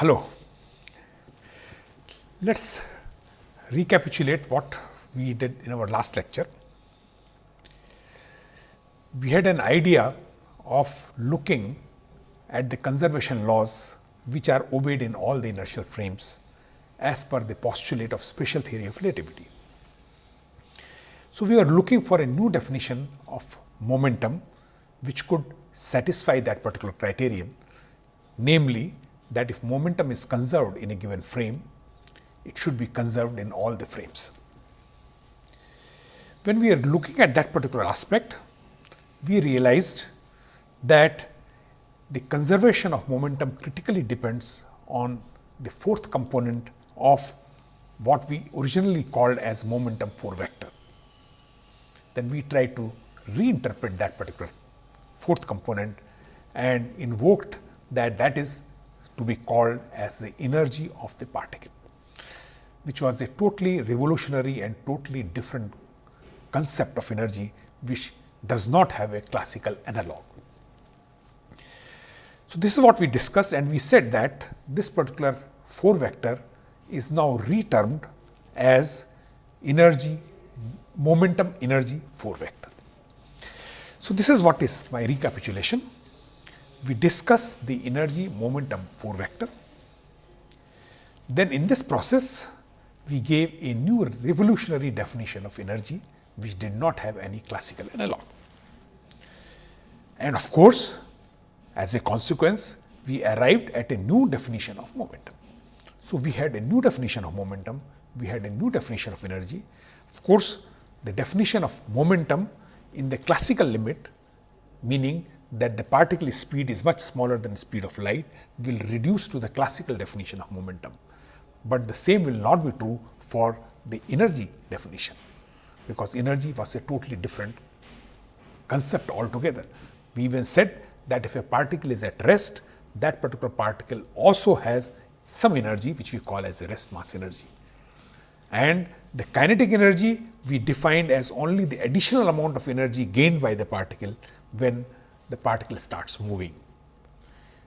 Hello. Let us recapitulate what we did in our last lecture. We had an idea of looking at the conservation laws which are obeyed in all the inertial frames as per the postulate of special theory of relativity. So, we are looking for a new definition of momentum which could satisfy that particular criterion, namely that if momentum is conserved in a given frame, it should be conserved in all the frames. When we are looking at that particular aspect, we realized that the conservation of momentum critically depends on the fourth component of what we originally called as momentum 4 vector. Then we try to reinterpret that particular fourth component and invoked that that is to be called as the energy of the particle, which was a totally revolutionary and totally different concept of energy, which does not have a classical analog. So, this is what we discussed and we said that this particular 4 vector is now retermed as energy momentum energy 4 vector. So, this is what is my recapitulation. We discuss the energy momentum 4 vector. Then in this process, we gave a new revolutionary definition of energy, which did not have any classical analog. And of course, as a consequence, we arrived at a new definition of momentum. So, we had a new definition of momentum, we had a new definition of energy. Of course, the definition of momentum in the classical limit, meaning that the particle speed is much smaller than speed of light, will reduce to the classical definition of momentum. But the same will not be true for the energy definition, because energy was a totally different concept altogether. We even said that if a particle is at rest, that particular particle also has some energy which we call as rest mass energy. And the kinetic energy we defined as only the additional amount of energy gained by the particle when the particle starts moving.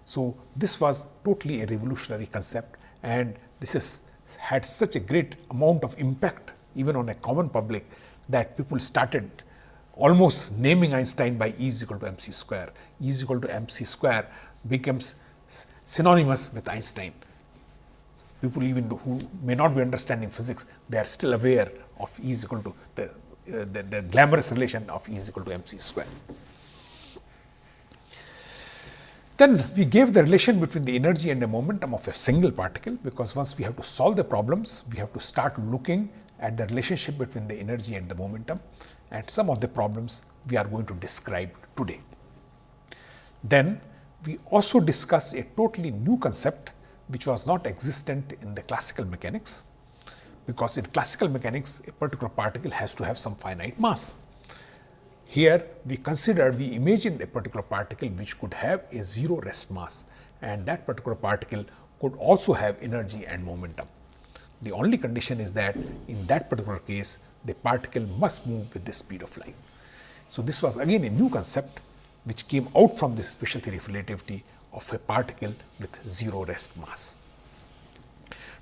So, this was totally a revolutionary concept and this has had such a great amount of impact even on a common public that people started almost naming Einstein by E is equal to mc square. E is equal to mc square becomes synonymous with Einstein. People even who may not be understanding physics, they are still aware of E is equal to the, uh, the, the glamorous relation of E is equal to mc square. Then we gave the relation between the energy and the momentum of a single particle, because once we have to solve the problems, we have to start looking at the relationship between the energy and the momentum and some of the problems we are going to describe today. Then we also discuss a totally new concept which was not existent in the classical mechanics, because in classical mechanics a particular particle has to have some finite mass. Here we considered, we imagined a particular particle which could have a zero rest mass and that particular particle could also have energy and momentum. The only condition is that in that particular case, the particle must move with the speed of light. So, this was again a new concept which came out from the special theory of relativity of a particle with zero rest mass.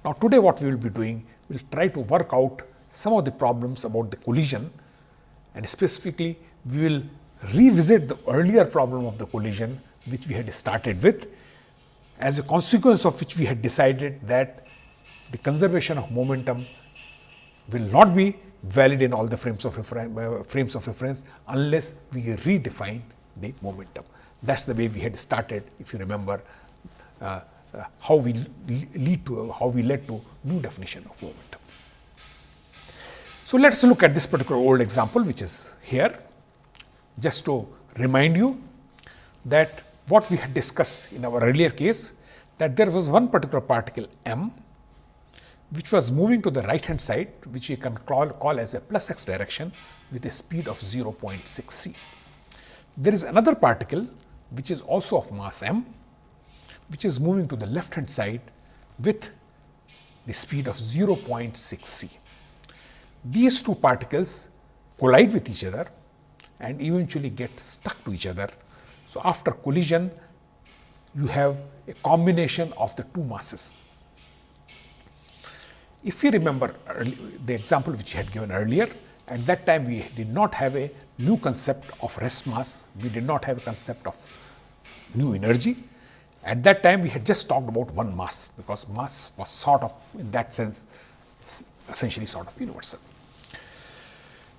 Now, today what we will be doing, we will try to work out some of the problems about the collision and specifically we will revisit the earlier problem of the collision which we had started with as a consequence of which we had decided that the conservation of momentum will not be valid in all the frames of, uh, frames of reference unless we redefine the momentum. That is the way we had started if you remember uh, uh, how we lead to how we led to new definition of momentum. So, let us look at this particular old example which is here just to remind you that what we had discussed in our earlier case that there was one particular particle m which was moving to the right hand side which we can call, call as a plus x direction with a speed of 0.6 c. There is another particle which is also of mass m which is moving to the left hand side with the speed of 0.6 c. These two particles collide with each other and eventually get stuck to each other. So, after collision you have a combination of the two masses. If you remember early, the example which I had given earlier, at that time we did not have a new concept of rest mass, we did not have a concept of new energy. At that time we had just talked about one mass because mass was sort of in that sense essentially sort of universal.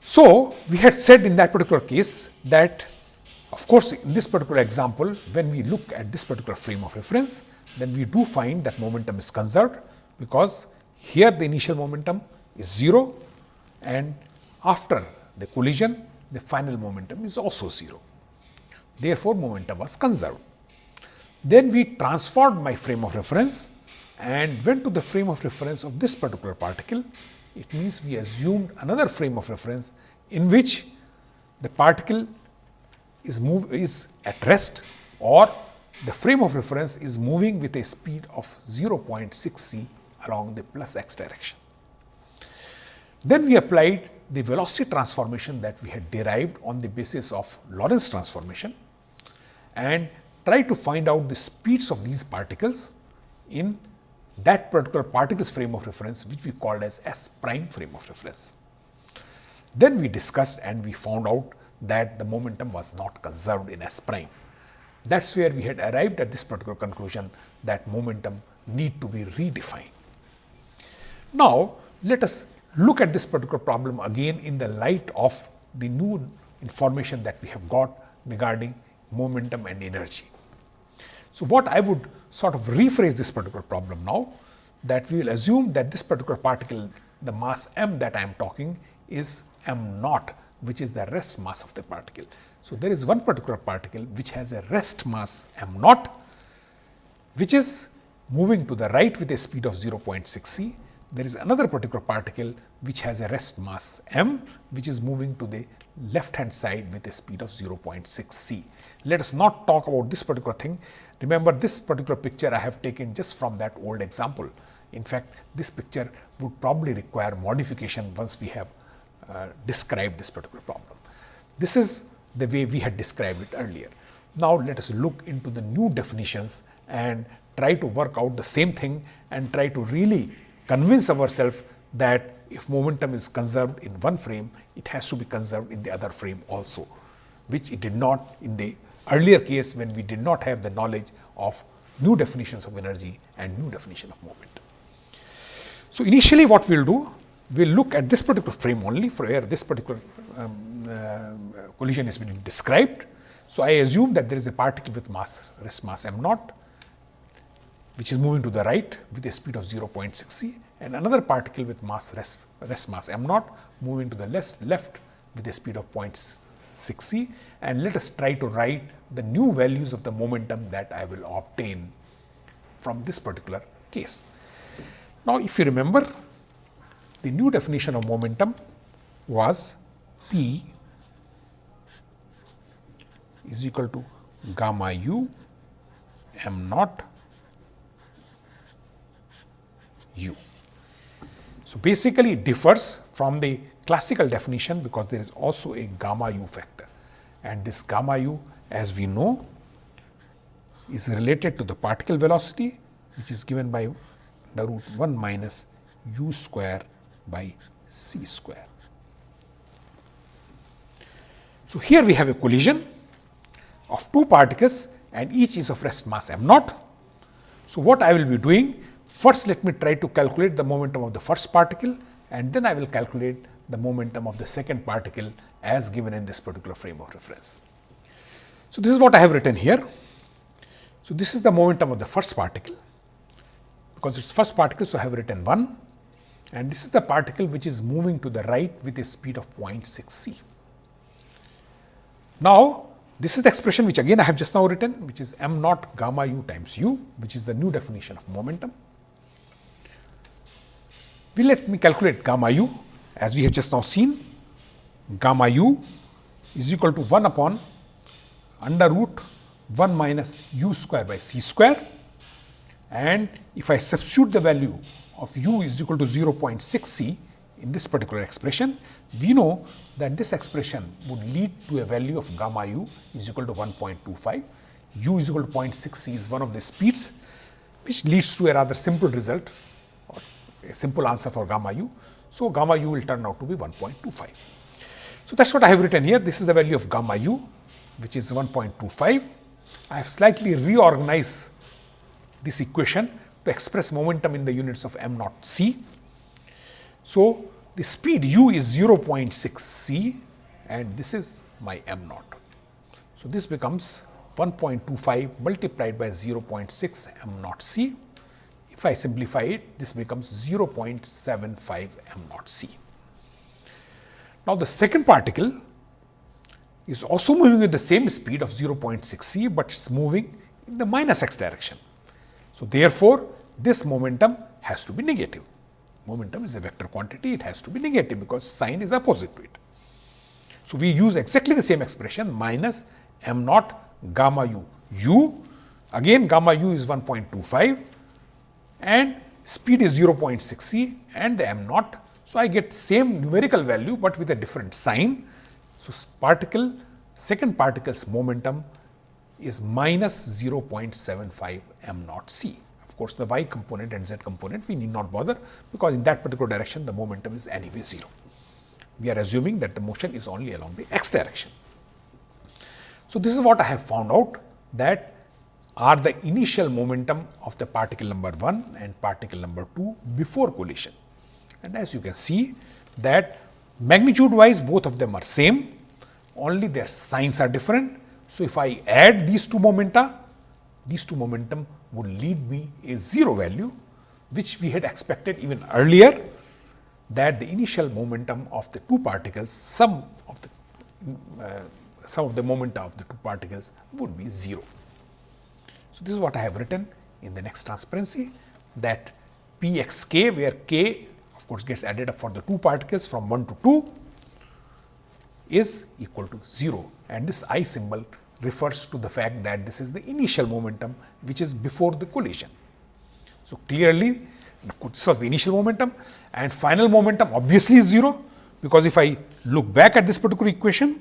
So, we had said in that particular case that of course, in this particular example when we look at this particular frame of reference then we do find that momentum is conserved because here the initial momentum is 0 and after the collision the final momentum is also 0. Therefore, momentum was conserved. Then we transformed my frame of reference and went to the frame of reference of this particular particle. It means we assumed another frame of reference in which the particle is move is at rest or the frame of reference is moving with a speed of 0.6 c along the plus x direction. Then we applied the velocity transformation that we had derived on the basis of Lorentz transformation and tried to find out the speeds of these particles in that particular particles frame of reference which we called as S prime frame of reference. Then we discussed and we found out that the momentum was not conserved in S prime. That is where we had arrived at this particular conclusion that momentum need to be redefined. Now, let us look at this particular problem again in the light of the new information that we have got regarding momentum and energy. So, what I would sort of rephrase this particular problem now that we will assume that this particular particle the mass m that I am talking is m naught which is the rest mass of the particle. So, there is one particular particle which has a rest mass m naught which is moving to the right with a speed of 0.6 c. There is another particular particle which has a rest mass m which is moving to the left hand side with a speed of 0.6 c. Let us not talk about this particular thing. Remember this particular picture I have taken just from that old example. In fact, this picture would probably require modification once we have uh, describe this particular problem. This is the way we had described it earlier. Now, let us look into the new definitions and try to work out the same thing and try to really convince ourselves that if momentum is conserved in one frame, it has to be conserved in the other frame also, which it did not in the earlier case when we did not have the knowledge of new definitions of energy and new definition of moment. So, initially what we will do, we will look at this particular frame only for where this particular um, uh, collision is being described. So, I assume that there is a particle with mass rest mass m naught which is moving to the right with a speed of 0.6 c and another particle with mass rest, rest mass m naught moving to the left, left with a speed of 0.6 c and let us try to write the new values of the momentum that I will obtain from this particular case. Now, if you remember the new definition of momentum was P is equal to gamma u m naught u. So, basically it differs from the classical definition because there is also a gamma u factor and this gamma u as we know is related to the particle velocity which is given by the root 1 minus u square by c square. So, here we have a collision of two particles and each is of rest mass m naught. So, what I will be doing first let me try to calculate the momentum of the first particle and then I will calculate the momentum of the second particle as given in this particular frame of reference. So, this is what I have written here. So, this is the momentum of the first particle because it is first particle. So, I have written 1 and this is the particle which is moving to the right with a speed of 0.6 c. Now, this is the expression which again I have just now written which is m naught gamma u times u which is the new definition of momentum. We let me calculate gamma u as we have just now seen. Gamma u is equal to 1 upon under root 1 minus u square by c square. And if I substitute the value of u is equal to 0.6 c in this particular expression, we know that this expression would lead to a value of gamma u is equal to 1.25. u is equal to 0.6 c is one of the speeds which leads to a rather simple result a simple answer for gamma u. So, gamma u will turn out to be 1.25. So, that is what I have written here. This is the value of gamma u which is 1.25. I have slightly reorganized this equation to express momentum in the units of m naught c. So, the speed u is 0.6 c and this is my m naught. So, this becomes 1.25 multiplied by 0.6 m naught c. If I simplify it, this becomes 0.75 m naught c. Now, the second particle is also moving with the same speed of 0.6 c, but it is moving in the minus x direction. So, therefore, this momentum has to be negative. Momentum is a vector quantity, it has to be negative because sign is opposite to it. So, we use exactly the same expression minus m naught gamma u. u again gamma u is 1.25 and speed is 0.6 c and the m naught. So, I get same numerical value, but with a different sign. So, particle second particle's momentum is minus 0.75 m naught c. Of course, the y component and z component we need not bother, because in that particular direction the momentum is anyway 0. We are assuming that the motion is only along the x direction. So, this is what I have found out that are the initial momentum of the particle number 1 and particle number 2 before collision. And as you can see that magnitude wise both of them are same, only their signs are different. So, if I add these two momenta, these two momentum would lead me a 0 value, which we had expected even earlier that the initial momentum of the two particles, sum of the uh, some of the momenta of the two particles would be 0. So, this is what I have written in the next transparency that p x k where k of course gets added up for the two particles from 1 to 2 is equal to 0 and this i symbol refers to the fact that this is the initial momentum which is before the collision. So, clearly of course, this was the initial momentum and final momentum obviously is 0 because if I look back at this particular equation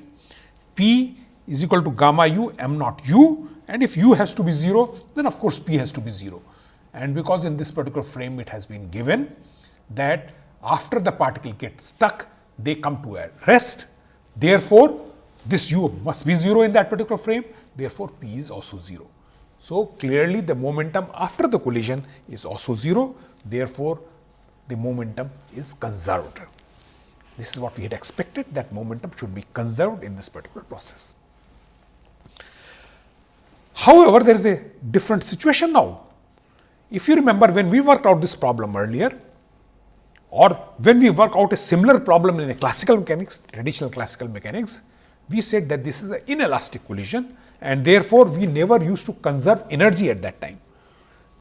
P is equal to gamma u m naught u and if u has to be 0 then of course P has to be 0 and because in this particular frame it has been given that after the particle gets stuck they come to a rest therefore this u must be 0 in that particular frame therefore P is also 0. So, clearly the momentum after the collision is also 0 therefore, the momentum is conserved. This is what we had expected that momentum should be conserved in this particular process. However, there is a different situation now. If you remember when we worked out this problem earlier or when we work out a similar problem in a classical mechanics, traditional classical mechanics, we said that this is an inelastic collision and therefore, we never used to conserve energy at that time.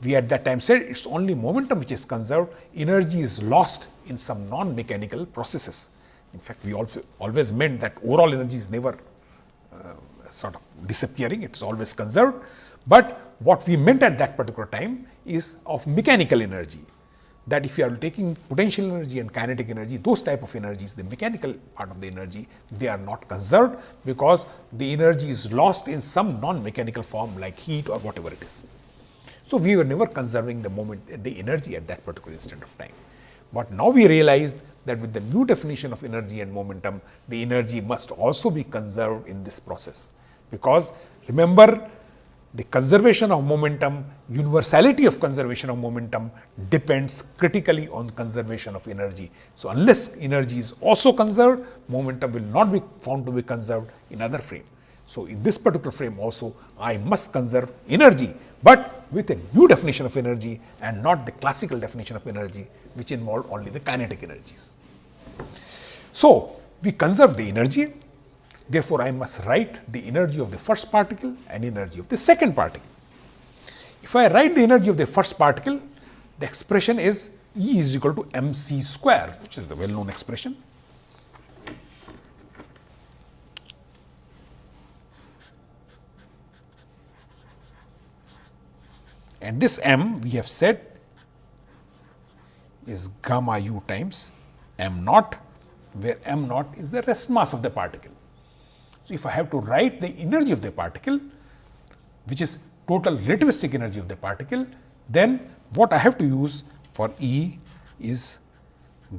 We at that time said it is only momentum which is conserved, energy is lost in some non-mechanical processes. In fact, we also always meant that overall energy is never uh, sort of disappearing, it is always conserved. But what we meant at that particular time is of mechanical energy that if you are taking potential energy and kinetic energy, those type of energies, the mechanical part of the energy, they are not conserved because the energy is lost in some non-mechanical form like heat or whatever it is. So, we were never conserving the moment, the energy at that particular instant of time. But now we realized that with the new definition of energy and momentum, the energy must also be conserved in this process. Because remember, the conservation of momentum, universality of conservation of momentum depends critically on conservation of energy. So, unless energy is also conserved, momentum will not be found to be conserved in other frame. So, in this particular frame also I must conserve energy, but with a new definition of energy and not the classical definition of energy which involved only the kinetic energies. So, we conserve the energy Therefore, I must write the energy of the first particle and energy of the second particle. If I write the energy of the first particle, the expression is E is equal to mc square, which is the well known expression. And this m we have said is gamma u times m naught, where m naught is the rest mass of the particle. So, if I have to write the energy of the particle, which is total relativistic energy of the particle, then what I have to use for E is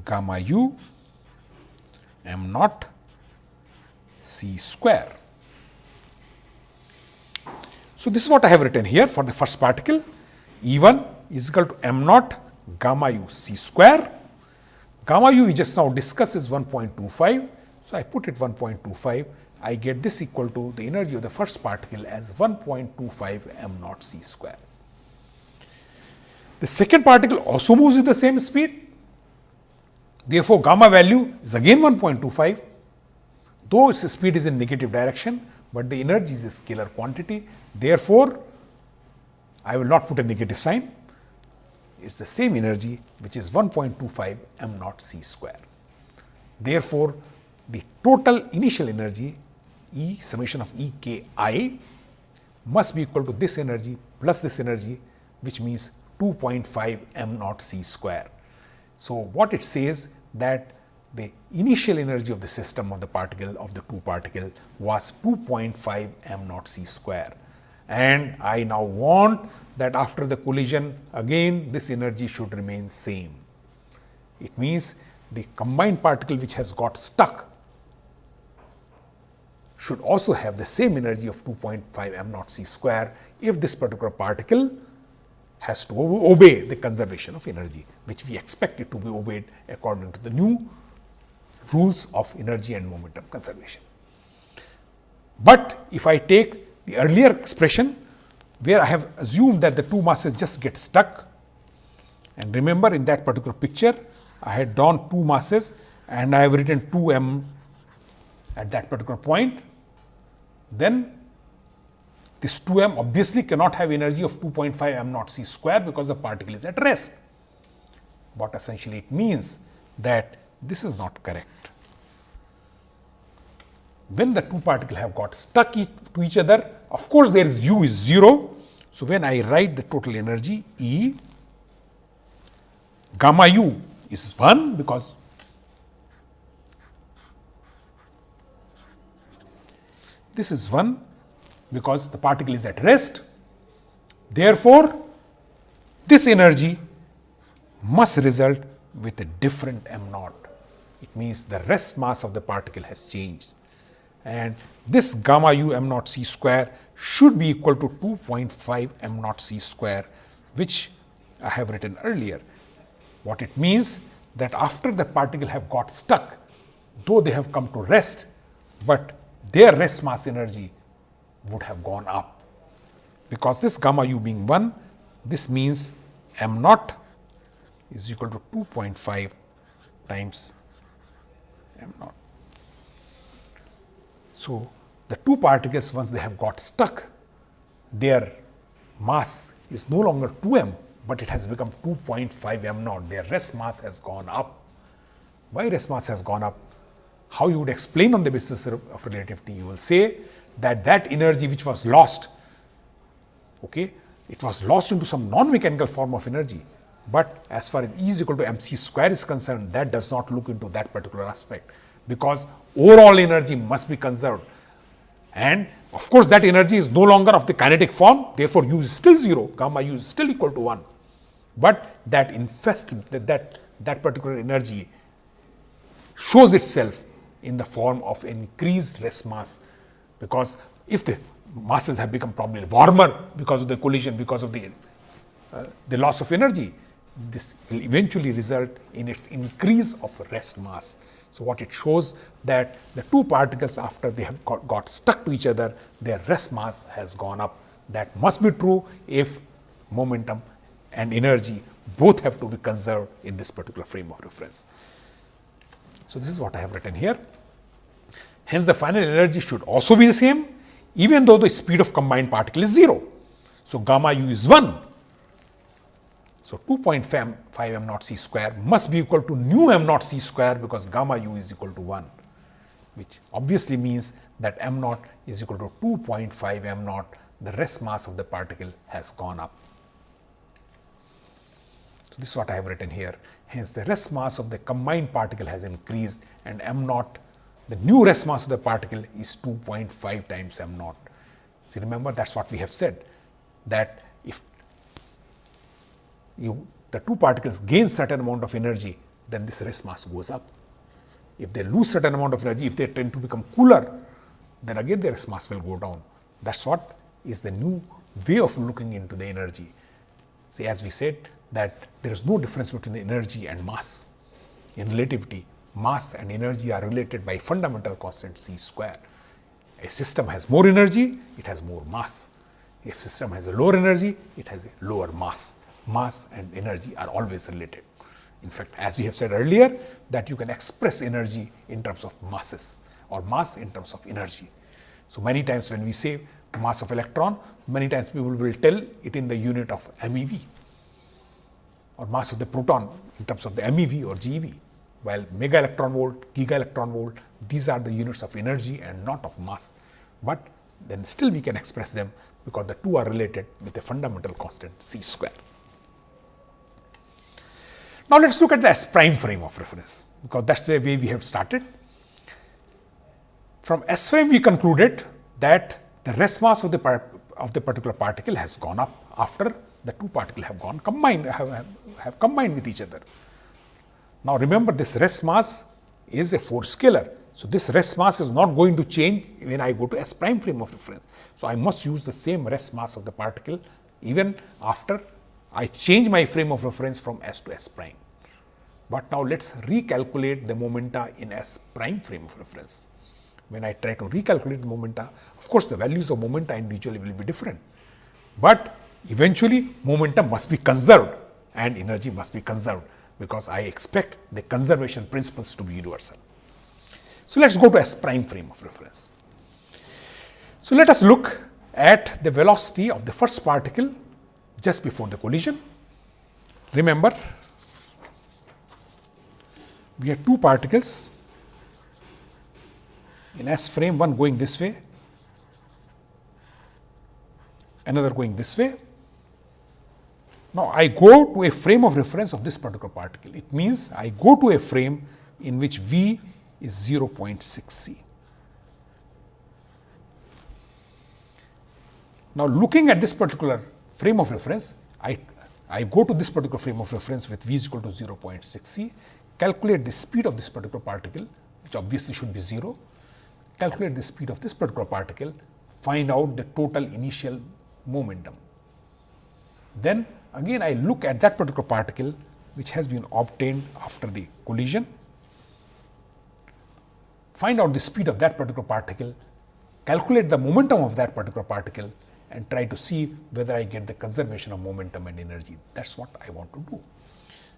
gamma u m naught c square. So, this is what I have written here for the first particle E 1 is equal to m naught gamma u c square. Gamma u we just now discussed is 1.25. So, I put it 1.25 I get this equal to the energy of the first particle as 1.25 m naught c square. The second particle also moves with the same speed. Therefore, gamma value is again 1.25, though its speed is in negative direction, but the energy is a scalar quantity. Therefore, I will not put a negative sign. It is the same energy which is 1.25 m naught c square. Therefore, the total initial energy E summation of E k i must be equal to this energy plus this energy which means 2.5 m naught c square. So, what it says that the initial energy of the system of the particle of the two particle was 2.5 m naught c square and I now want that after the collision again this energy should remain same. It means the combined particle which has got stuck should also have the same energy of 2.5 m naught c square if this particular particle has to obey the conservation of energy, which we expect it to be obeyed according to the new rules of energy and momentum conservation. But if I take the earlier expression where I have assumed that the two masses just get stuck and remember in that particular picture I had drawn two masses and I have written 2 m at that particular point then this 2 m obviously cannot have energy of 2.5 m naught c square because the particle is at rest. What essentially it means that this is not correct. When the two particles have got stuck to each other, of course, there is u is 0. So, when I write the total energy E gamma u is 1 because This is 1 because the particle is at rest. Therefore, this energy must result with a different m naught. It means the rest mass of the particle has changed and this gamma u m naught c square should be equal to 2.5 m naught c square which I have written earlier. What it means that after the particle have got stuck, though they have come to rest, but their rest mass energy would have gone up. Because this gamma u being 1, this means m naught is equal to 2.5 times m naught. So, the two particles once they have got stuck, their mass is no longer 2 m, but it has become 2.5 m naught. Their rest mass has gone up. Why rest mass has gone up? How you would explain on the basis of relativity, you will say that that energy which was lost, okay, it was lost into some non-mechanical form of energy. But as far as E is equal to mc square is concerned, that does not look into that particular aspect, because overall energy must be conserved. And of course, that energy is no longer of the kinetic form, therefore, u is still 0, gamma u is still equal to 1. But that infest, that, that, that particular energy shows itself in the form of increased rest mass, because if the masses have become probably warmer because of the collision, because of the, uh, the loss of energy, this will eventually result in its increase of rest mass. So, what it shows that the two particles after they have got, got stuck to each other, their rest mass has gone up. That must be true if momentum and energy both have to be conserved in this particular frame of reference. So, this is what I have written here. Hence, the final energy should also be the same even though the speed of combined particle is 0. So, gamma u is 1. So, 2.5 m naught c square must be equal to nu m naught c square because gamma u is equal to 1, which obviously means that m naught is equal to 2.5 m naught, the rest mass of the particle has gone up. So, this is what I have written here. Hence, the rest mass of the combined particle has increased and m naught, the new rest mass of the particle is 2.5 times m naught. See, remember that is what we have said that if you the two particles gain certain amount of energy, then this rest mass goes up. If they lose certain amount of energy, if they tend to become cooler, then again their rest mass will go down. That's what is the new way of looking into the energy. See, as we said that there is no difference between energy and mass. In relativity, mass and energy are related by fundamental constant c square. A system has more energy, it has more mass. If system has a lower energy, it has a lower mass. Mass and energy are always related. In fact, as we have said earlier that you can express energy in terms of masses or mass in terms of energy. So, many times when we say mass of electron, many times people will tell it in the unit of MeV or mass of the proton in terms of the MeV or GeV, while mega electron volt, giga electron volt, these are the units of energy and not of mass. But then still we can express them because the two are related with a fundamental constant c square. Now, let us look at the S prime frame of reference, because that is the way we have started. From S frame we concluded that the rest mass of the of the particular particle has gone up after the two particles have gone combined have, have, combined with each other. Now, remember this rest mass is a four scalar. So, this rest mass is not going to change when I go to S prime frame of reference. So, I must use the same rest mass of the particle even after I change my frame of reference from S to S prime. But now, let us recalculate the momenta in S prime frame of reference. When I try to recalculate the momenta, of course, the values of momenta individually will be different, but eventually momentum must be conserved and energy must be conserved, because I expect the conservation principles to be universal. So, let us go to S prime frame of reference. So, let us look at the velocity of the first particle just before the collision. Remember, we have two particles in S frame, one going this way, another going this way. Now, I go to a frame of reference of this particular particle. It means I go to a frame in which V is 0.6 c. Now, looking at this particular frame of reference, I, I go to this particular frame of reference with v is equal to 0.6 c, calculate the speed of this particular particle, which obviously should be 0, calculate the speed of this particular particle, find out the total initial momentum. Then again I look at that particular particle which has been obtained after the collision, find out the speed of that particular particle, calculate the momentum of that particular particle and try to see whether I get the conservation of momentum and energy. That is what I want to do.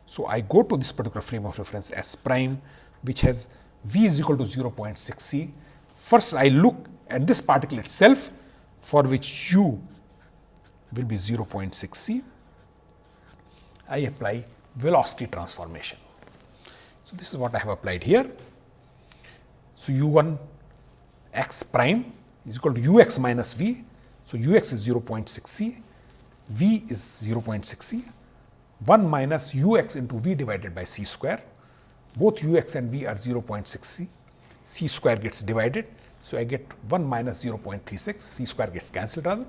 So, I go to this particular frame of reference S prime which has V is equal to 0.6 c. First I look at this particle itself for which u will be 0.6 c. I apply velocity transformation. So, this is what I have applied here. So, u 1 x prime is equal to u x minus v so, u x is 0.6 c, v is 0.6 c, 1 minus u x into v divided by c square. Both u x and v are 0.6 c, c square gets divided. So, I get 1 minus 0.36, c square gets cancelled rather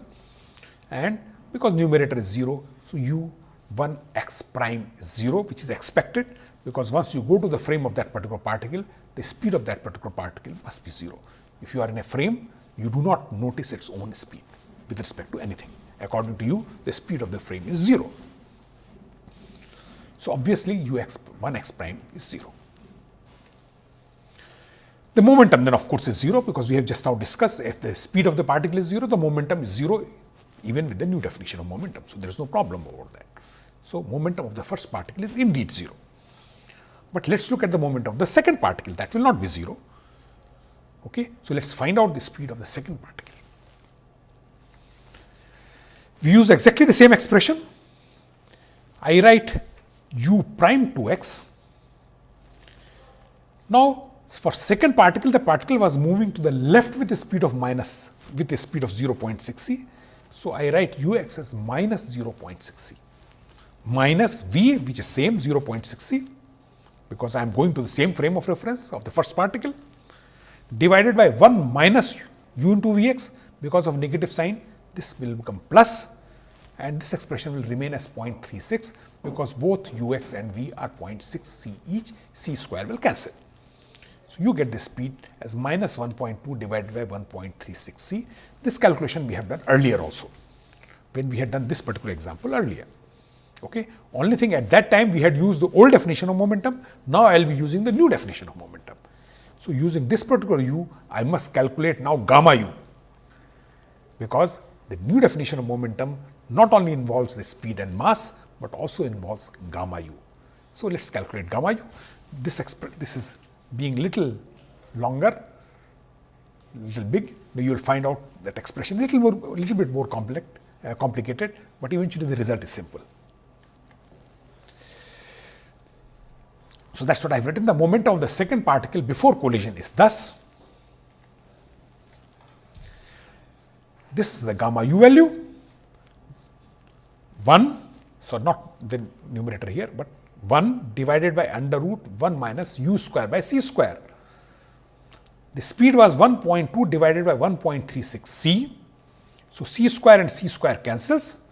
and because numerator is 0. So, u 1 x prime 0 which is expected because once you go to the frame of that particular particle, the speed of that particular particle must be 0. If you are in a frame, you do not notice its own speed with respect to anything. According to you, the speed of the frame is 0. So, obviously, u x 1 x prime is 0. The momentum then of course is 0 because we have just now discussed if the speed of the particle is 0, the momentum is 0 even with the new definition of momentum. So, there is no problem over that. So, momentum of the first particle is indeed 0. But let us look at the momentum of the second particle that will not be 0. Okay? So, let us find out the speed of the second particle. We use exactly the same expression. I write u prime 2x. Now, for second particle, the particle was moving to the left with a speed of minus with a speed of 0.6 c. So, I write u x as minus 0.6 c minus v which is same 0.6 c because I am going to the same frame of reference of the first particle divided by 1 minus u into v x because of negative sign this will become plus and this expression will remain as 0.36 because both u x and v are 0.6 c each, c square will cancel. So, you get the speed as minus 1.2 divided by 1.36 c. This calculation we have done earlier also, when we had done this particular example earlier. Okay. Only thing at that time we had used the old definition of momentum, now I will be using the new definition of momentum. So, using this particular u, I must calculate now gamma u, because the new definition of momentum not only involves the speed and mass, but also involves gamma u. So, let us calculate gamma u. This, this is being little longer, little big, you will find out that expression little more, little bit more complex, uh, complicated, but eventually the result is simple. So, that is what I have written the momentum of the second particle before collision is thus this is the gamma u value 1. So, not the numerator here, but 1 divided by under root 1 minus u square by c square. The speed was 1.2 divided by 1.36 c. So, c square and c square cancels.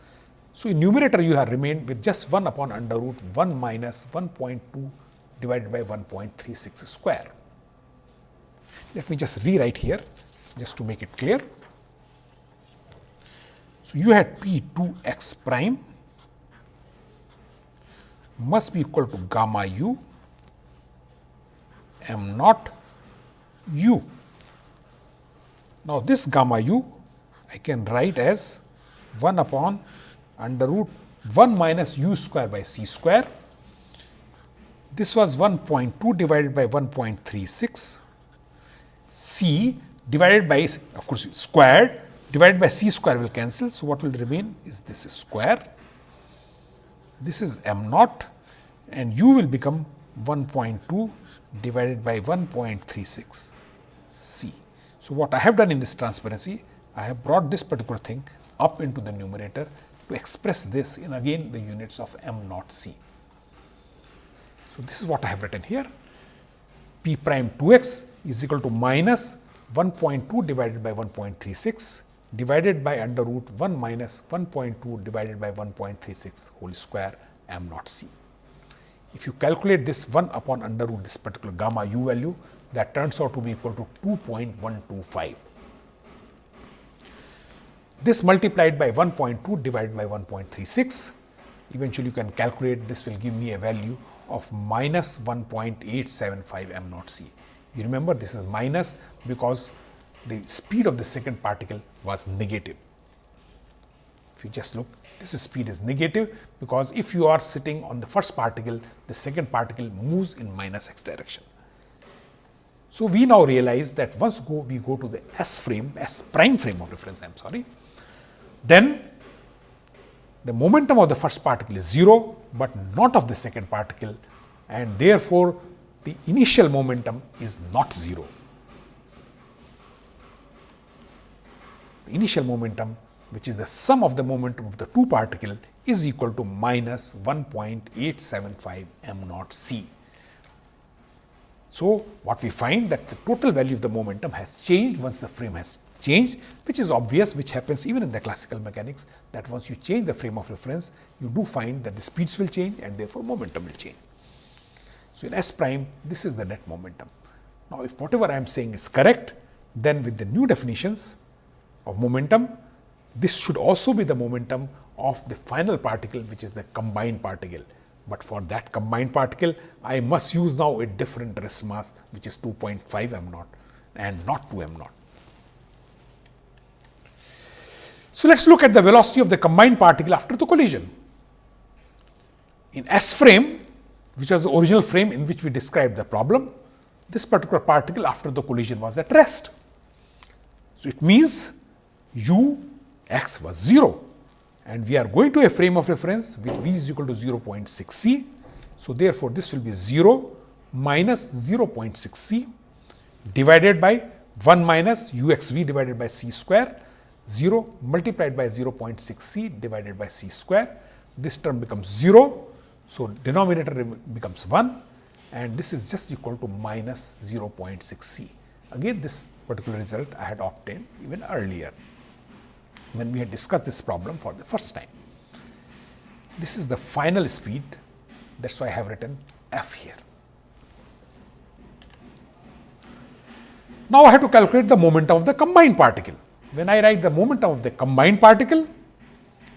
So, in numerator you have remained with just 1 upon under root 1 minus 1.2 divided by 1.36 square. Let me just rewrite here just to make it clear. So, you had p 2 x prime must be equal to gamma u m naught u. Now, this gamma u I can write as 1 upon under root 1 minus u square by c square. This was 1.2 divided by 1.36 c divided by of course, squared divided by c square will cancel. So, what will remain is this square this is m naught and u will become 1.2 divided by 1.36 c. So, what I have done in this transparency, I have brought this particular thing up into the numerator to express this in again the units of m naught c. So, this is what I have written here p prime 2 x is equal to minus 1.2 divided by 1.36 divided by under root 1 minus 1.2 divided by 1.36 whole square m naught c. If you calculate this 1 upon under root this particular gamma u value that turns out to be equal to 2.125. This multiplied by 1.2 divided by 1.36 eventually you can calculate this will give me a value of minus 1.875 m naught c. You remember this is minus because the speed of the second particle was negative. If you just look, this speed is negative because if you are sitting on the first particle, the second particle moves in minus x direction. So, we now realize that once go we go to the S frame, S prime frame of reference, I am sorry, then the momentum of the first particle is 0, but not of the second particle and therefore, the initial momentum is not 0. The initial momentum which is the sum of the momentum of the two particle is equal to minus 1.875 m naught c. So, what we find that the total value of the momentum has changed once the frame has changed, which is obvious, which happens even in the classical mechanics that once you change the frame of reference, you do find that the speeds will change and therefore, momentum will change. So, in S prime, this is the net momentum. Now, if whatever I am saying is correct, then with the new definitions of momentum, this should also be the momentum of the final particle, which is the combined particle. But for that combined particle, I must use now a different rest mass, which is 2.5 m naught and not 2 m naught. So, let us look at the velocity of the combined particle after the collision. In S frame, which was the original frame in which we described the problem, this particular particle after the collision was at rest. So, it means u x was 0 and we are going to a frame of reference with v is equal to 0.6 c. So, therefore, this will be 0 minus 0.6 c divided by 1 minus u x v divided by c square 0 multiplied by 0.6 c divided by c square. This term becomes 0. So, denominator becomes 1 and this is just equal to minus 0.6 c. Again this particular result I had obtained even earlier when we had discussed this problem for the first time. This is the final speed. That is why I have written f here. Now, I have to calculate the momentum of the combined particle. When I write the momentum of the combined particle,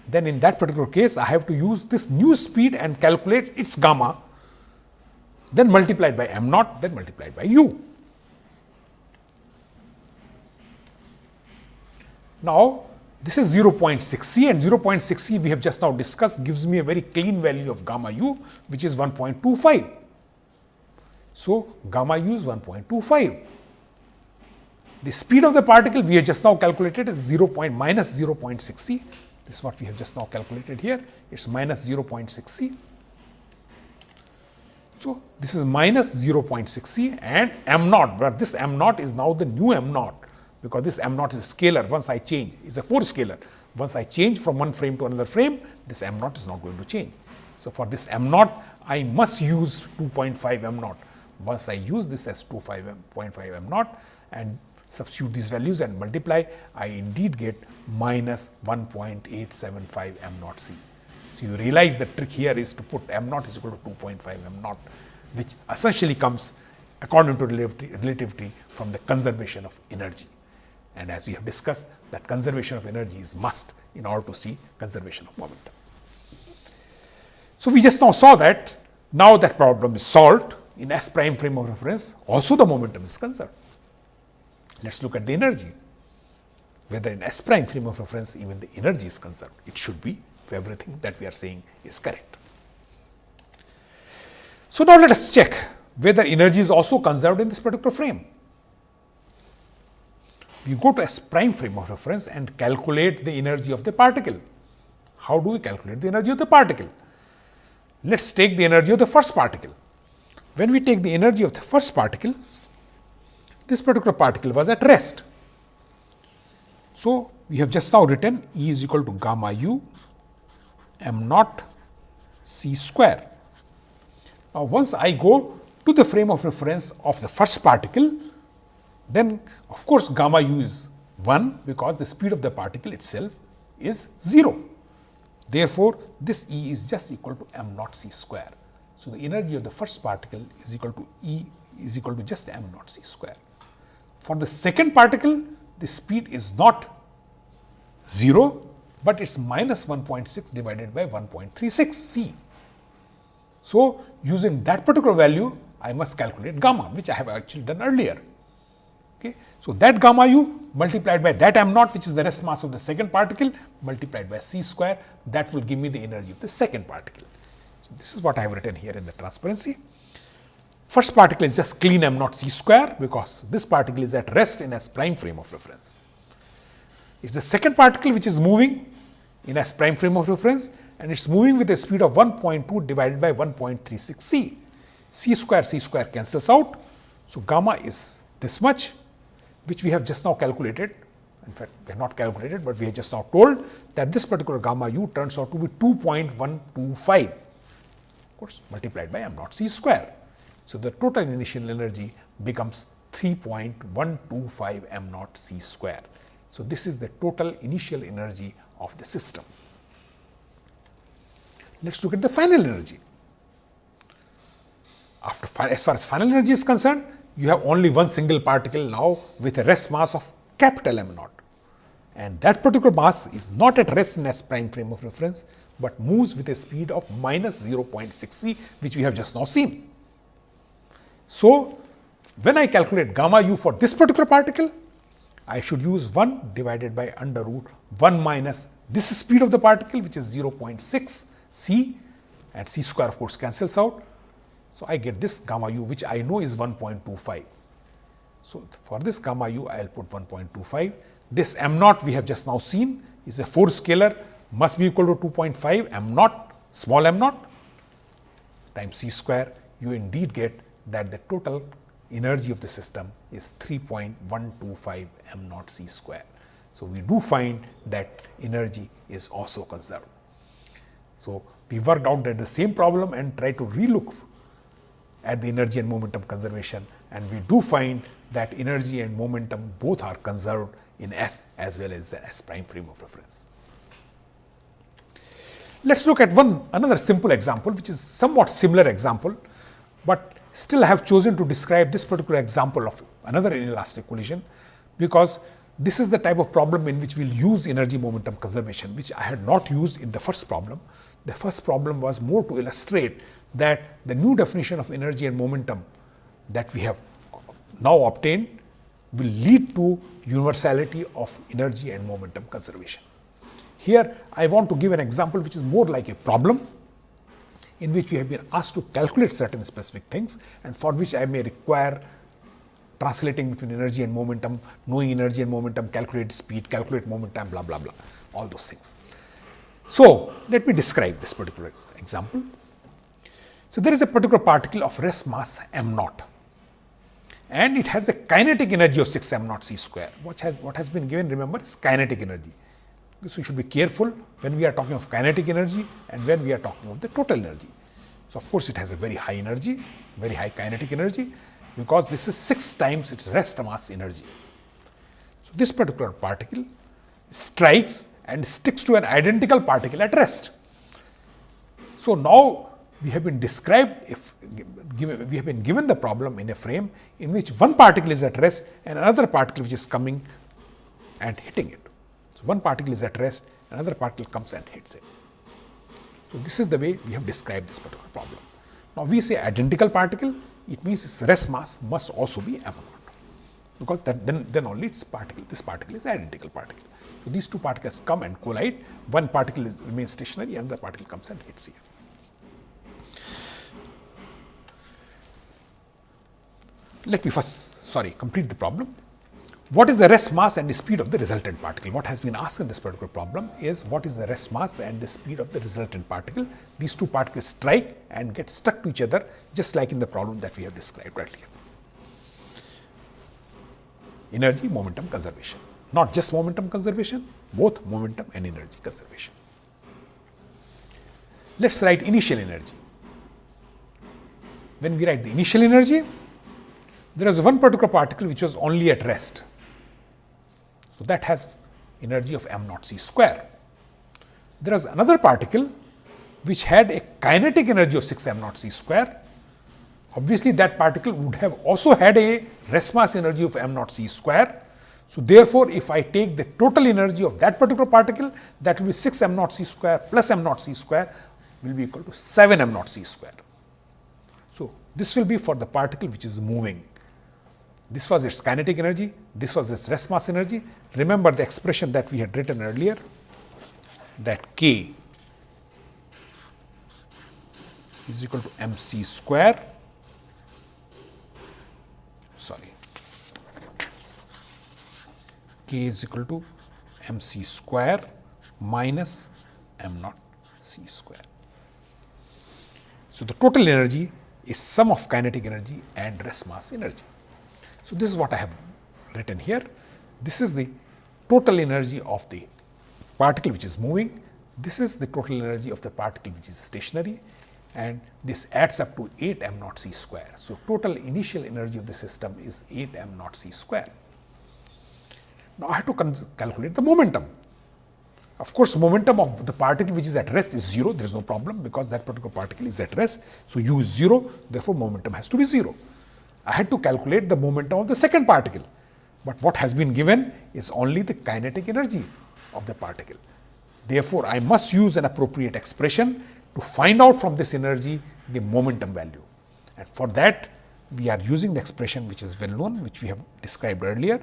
then in that particular case, I have to use this new speed and calculate its gamma, then multiplied by m naught, then multiplied by u. Now, this is 0.6 c and 0.6 c we have just now discussed gives me a very clean value of gamma u which is 1.25. So, gamma u is 1.25. The speed of the particle we have just now calculated is 0. minus 0.6 c. This is what we have just now calculated here. It is minus 0.6 c. So, this is minus 0.6 c and m naught, but this m naught is now the new m naught because this m naught is a scalar once I change is a 4 scalar. Once I change from one frame to another frame, this m naught is not going to change. So, for this m naught, I must use 2.5 m naught. Once I use this as 2.5 m naught and substitute these values and multiply, I indeed get minus 1.875 m naught c. So, you realize the trick here is to put m naught is equal to 2.5 m naught, which essentially comes according to relativity, from the conservation of energy. And as we have discussed that conservation of energy is must in order to see conservation of momentum. So, we just now saw that now that problem is solved in S prime frame of reference also the momentum is conserved. Let us look at the energy whether in S prime frame of reference even the energy is conserved. It should be if everything that we are saying is correct. So, now let us check whether energy is also conserved in this particular frame we go to S prime frame of reference and calculate the energy of the particle. How do we calculate the energy of the particle? Let us take the energy of the first particle. When we take the energy of the first particle, this particular particle was at rest. So, we have just now written E is equal to gamma u m naught c square. Now, once I go to the frame of reference of the first particle, then of course, gamma u is 1 because the speed of the particle itself is 0. Therefore, this E is just equal to m naught c square. So, the energy of the first particle is equal to E is equal to just m naught c square. For the second particle, the speed is not 0, but it is minus 1.6 divided by 1.36 c. So, using that particular value, I must calculate gamma, which I have actually done earlier. Okay. So, that gamma u multiplied by that m naught which is the rest mass of the second particle multiplied by c square that will give me the energy of the second particle. So, this is what I have written here in the transparency. First particle is just clean m naught c square because this particle is at rest in S prime frame of reference. It is the second particle which is moving in S prime frame of reference and it is moving with a speed of 1.2 divided by 1.36 c. c square c square cancels out. So, gamma is this much which we have just now calculated. In fact, we have not calculated, but we have just now told that this particular gamma u turns out to be 2.125 of course multiplied by m naught c square. So, the total initial energy becomes 3.125 m naught c square. So, this is the total initial energy of the system. Let us look at the final energy. After as far as final energy is concerned, you have only one single particle now with a rest mass of capital M naught. And that particular mass is not at rest in S prime frame of reference, but moves with a speed of minus 0.6 c, which we have just now seen. So, when I calculate gamma u for this particular particle, I should use 1 divided by under root 1 minus this speed of the particle, which is 0.6 c and c square of course cancels out so, I get this gamma u which I know is 1.25. So, for this gamma u I will put 1.25. This m naught we have just now seen is a 4 scalar must be equal to 2.5 m naught small m naught times c square you indeed get that the total energy of the system is 3.125 m naught c square. So, we do find that energy is also conserved. So, we worked out that the same problem and try to relook at the energy and momentum conservation and we do find that energy and momentum both are conserved in S as well as S prime frame of reference. Let us look at one another simple example which is somewhat similar example, but still I have chosen to describe this particular example of another inelastic collision because this is the type of problem in which we will use energy momentum conservation which I had not used in the first problem. The first problem was more to illustrate that the new definition of energy and momentum that we have now obtained will lead to universality of energy and momentum conservation. Here I want to give an example which is more like a problem in which we have been asked to calculate certain specific things and for which I may require translating between energy and momentum, knowing energy and momentum, calculate speed, calculate momentum, blah, blah, blah, all those things. So, let me describe this particular example. So, there is a particular particle of rest mass m naught and it has a kinetic energy of 6 m naught c square. What has, what has been given remember is kinetic energy. So, you should be careful when we are talking of kinetic energy and when we are talking of the total energy. So, of course, it has a very high energy, very high kinetic energy because this is 6 times its rest mass energy. So, this particular particle strikes and sticks to an identical particle at rest. So, now we have been described if given, we have been given the problem in a frame in which one particle is at rest and another particle which is coming and hitting it. One particle is at rest, another particle comes and hits it. So, this is the way we have described this particular problem. Now, we say identical particle, it means its rest mass must also be m naught, because then, then only its particle, this particle is identical particle. So, these two particles come and collide, one particle is, remains stationary, another particle comes and hits here. let me first sorry complete the problem. What is the rest mass and the speed of the resultant particle? What has been asked in this particular problem is what is the rest mass and the speed of the resultant particle. These two particles strike and get stuck to each other just like in the problem that we have described earlier. Energy momentum conservation, not just momentum conservation, both momentum and energy conservation. Let us write initial energy. When we write the initial energy, there was one particular particle which was only at rest. So, that has energy of m naught c square. There was another particle which had a kinetic energy of 6 m naught c square. Obviously, that particle would have also had a rest mass energy of m naught c square. So, therefore, if I take the total energy of that particular particle, that will be 6 m naught c square plus m naught c square will be equal to 7 m naught c square. So, this will be for the particle which is moving. This was its kinetic energy, this was its rest mass energy. Remember the expression that we had written earlier that k is equal to m c square sorry k is equal to m c square minus m naught c square. So, the total energy is sum of kinetic energy and rest mass energy. So, this is what I have written here. This is the total energy of the particle which is moving. This is the total energy of the particle which is stationary and this adds up to 8 m naught c square. So, total initial energy of the system is 8 m naught c square. Now, I have to calculate the momentum. Of course, momentum of the particle which is at rest is 0, there is no problem because that particular particle is at rest. So, u is 0, therefore, momentum has to be 0. I had to calculate the momentum of the second particle, but what has been given is only the kinetic energy of the particle. Therefore, I must use an appropriate expression to find out from this energy the momentum value. And for that, we are using the expression which is well known, which we have described earlier,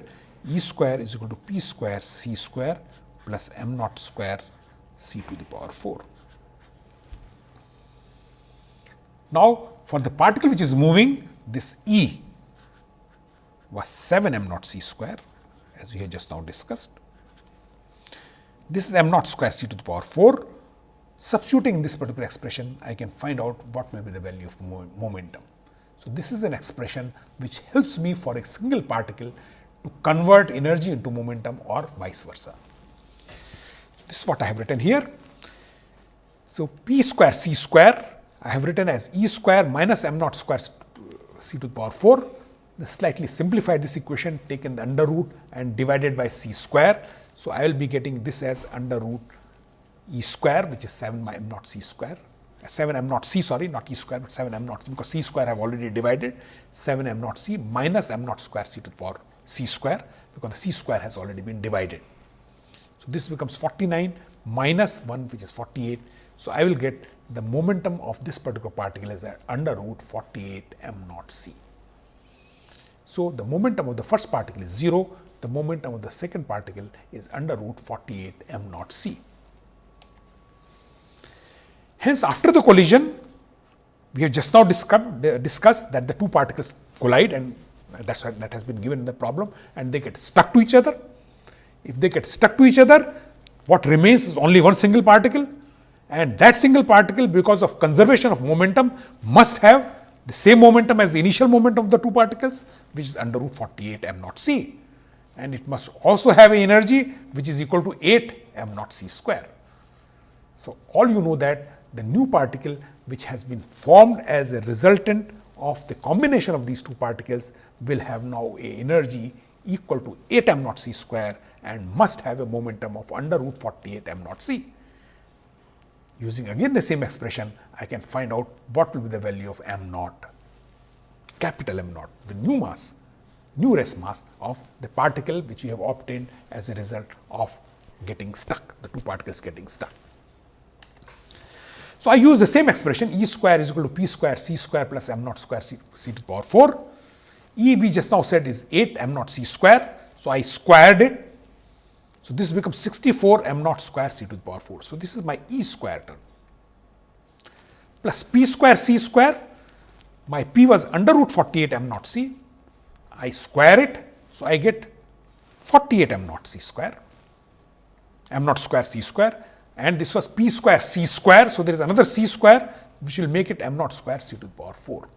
E square is equal to P square C square plus m naught square C to the power 4. Now, for the particle which is moving, this E was 7 m naught c square as we have just now discussed. This is m naught square c to the power 4. Substituting this particular expression, I can find out what will be the value of momentum. So, this is an expression which helps me for a single particle to convert energy into momentum or vice versa. This is what I have written here. So, p square c square I have written as e square minus m naught square c to the power 4. The slightly simplified this equation taken the under root and divided by c square. So, I will be getting this as under root E square which is 7 by m naught c square uh, 7 m naught c sorry not e square but 7 m naught c because c square I have already divided 7 m naught c minus m naught square c to the power c square because the c square has already been divided. So, this becomes 49 minus 1 which is 48. So, I will get the momentum of this particular particle is at under root 48 m naught c. So, the momentum of the first particle is 0, the momentum of the second particle is under root 48 m naught c. Hence, after the collision, we have just now discussed that the two particles collide and that's that has been given in the problem and they get stuck to each other. If they get stuck to each other, what remains is only one single particle and that single particle because of conservation of momentum must have the same momentum as the initial momentum of the two particles which is under root 48 m naught c and it must also have an energy which is equal to 8 m naught c square. So, all you know that the new particle which has been formed as a resultant of the combination of these two particles will have now a energy equal to 8 m naught c square and must have a momentum of under root 48 m naught c. Using again the same expression, I can find out what will be the value of m naught, capital M naught, the new mass, new rest mass of the particle which we have obtained as a result of getting stuck, the two particles getting stuck. So, I use the same expression E square is equal to P square C square plus m naught square C, C to the power 4. E we just now said is 8 m naught C square. So, I squared it. So, this becomes 64 m naught square C to the power 4. So, this is my E square term plus P square C square. My P was under root 48 m naught C. I square it. So, I get 48 m naught C square m naught square C square and this was p square c square. So, there is another c square which will make it m naught square c to the power 4.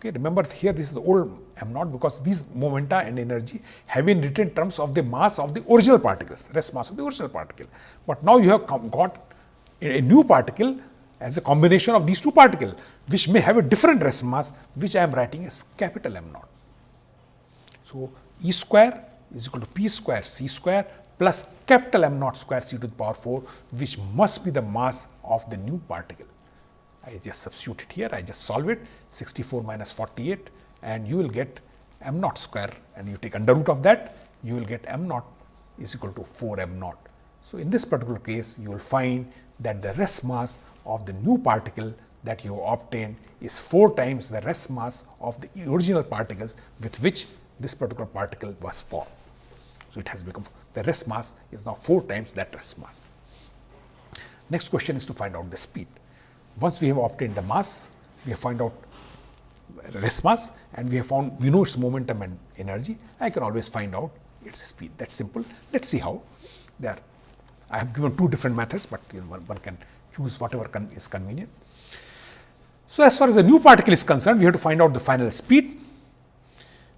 Okay, remember here this is the old m naught because these momenta and energy have been written in terms of the mass of the original particles, rest mass of the original particle. But now you have got a new particle as a combination of these two particles, which may have a different rest mass, which I am writing as capital M naught. So, E square is equal to P square C square plus capital M naught square c to the power 4 which must be the mass of the new particle. I just substitute it here, I just solve it 64 minus 48 and you will get m naught square and you take under root of that you will get m naught is equal to 4 m naught. So, in this particular case you will find that the rest mass of the new particle that you obtain is 4 times the rest mass of the original particles with which this particular particle was formed. So, it has become the rest mass is now 4 times that rest mass. Next question is to find out the speed. Once we have obtained the mass, we have found out rest mass and we have found we know its momentum and energy, I can always find out its speed. That's simple. Let us see how. There, I have given two different methods, but you know, one, one, can choose whatever con is convenient. So, as far as the new particle is concerned, we have to find out the final speed.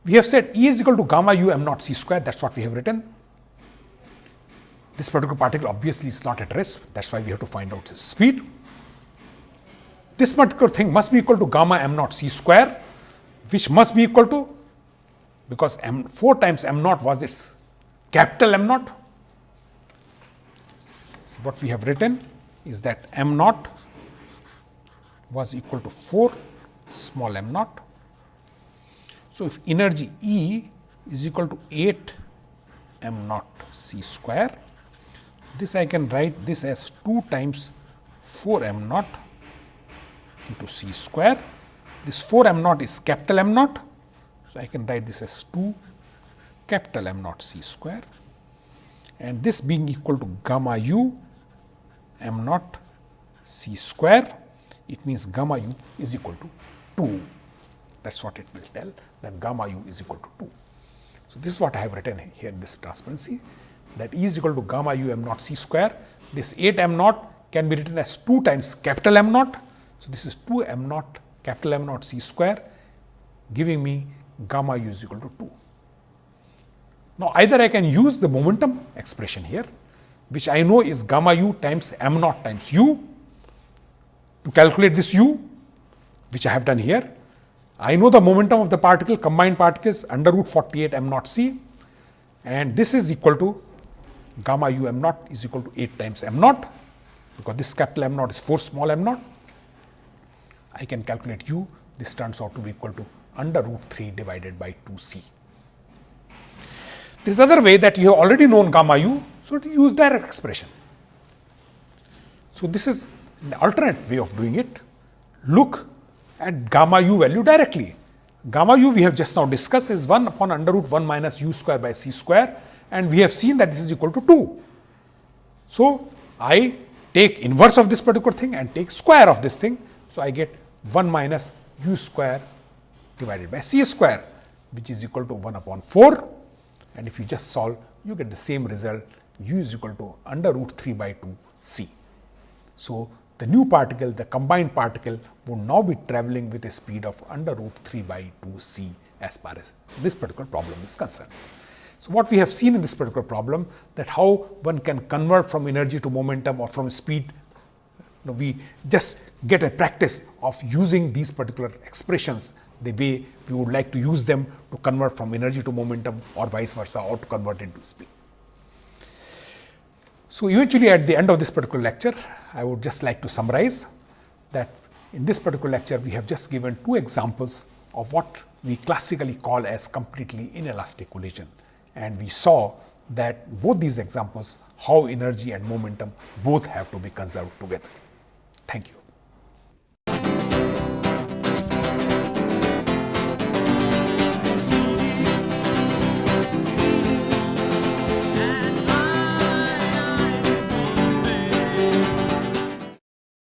We have said E is equal to gamma u m naught c square, that is what we have written. This particular particle obviously is not at rest, that is why we have to find out its speed. This particular thing must be equal to gamma m naught c square, which must be equal to, because m 4 times m naught was its capital M naught. So, what we have written is that m naught was equal to 4 small m naught. So, if energy E is equal to 8 m naught c square this I can write this as 2 times 4 m naught into c square. This 4 m naught is capital M naught. So, I can write this as 2 capital M naught c square and this being equal to gamma u m naught c square, it means gamma u is equal to 2. That is what it will tell that gamma u is equal to 2. So, this is what I have written here in this transparency that E is equal to gamma u m naught c square. This 8 m naught can be written as 2 times capital M naught. So, this is 2 m naught capital M naught c square giving me gamma u is equal to 2. Now, either I can use the momentum expression here which I know is gamma u times m naught times u to calculate this u which I have done here. I know the momentum of the particle combined particles under root 48 m naught c and this is equal to gamma u m naught is equal to 8 times m naught because this capital M naught is 4 small m naught. I can calculate u, this turns out to be equal to under root 3 divided by 2 c. There is other way that you have already known gamma u, so to use direct expression. So, this is an alternate way of doing it. Look at gamma u value directly. Gamma u we have just now discussed is 1 upon under root 1 minus u square by c square and we have seen that this is equal to 2. So, I take inverse of this particular thing and take square of this thing. So, I get 1 minus u square divided by c square which is equal to 1 upon 4 and if you just solve you get the same result u is equal to under root 3 by 2 c. So, the new particle the combined particle would now be travelling with a speed of under root 3 by 2 c as far as this particular problem is concerned. So, what we have seen in this particular problem that how one can convert from energy to momentum or from speed, know, we just get a practice of using these particular expressions the way we would like to use them to convert from energy to momentum or vice versa or to convert into speed. So, eventually at the end of this particular lecture, I would just like to summarize that in this particular lecture, we have just given two examples of what we classically call as completely inelastic collision and we saw that both these examples how energy and momentum both have to be conserved together. Thank you.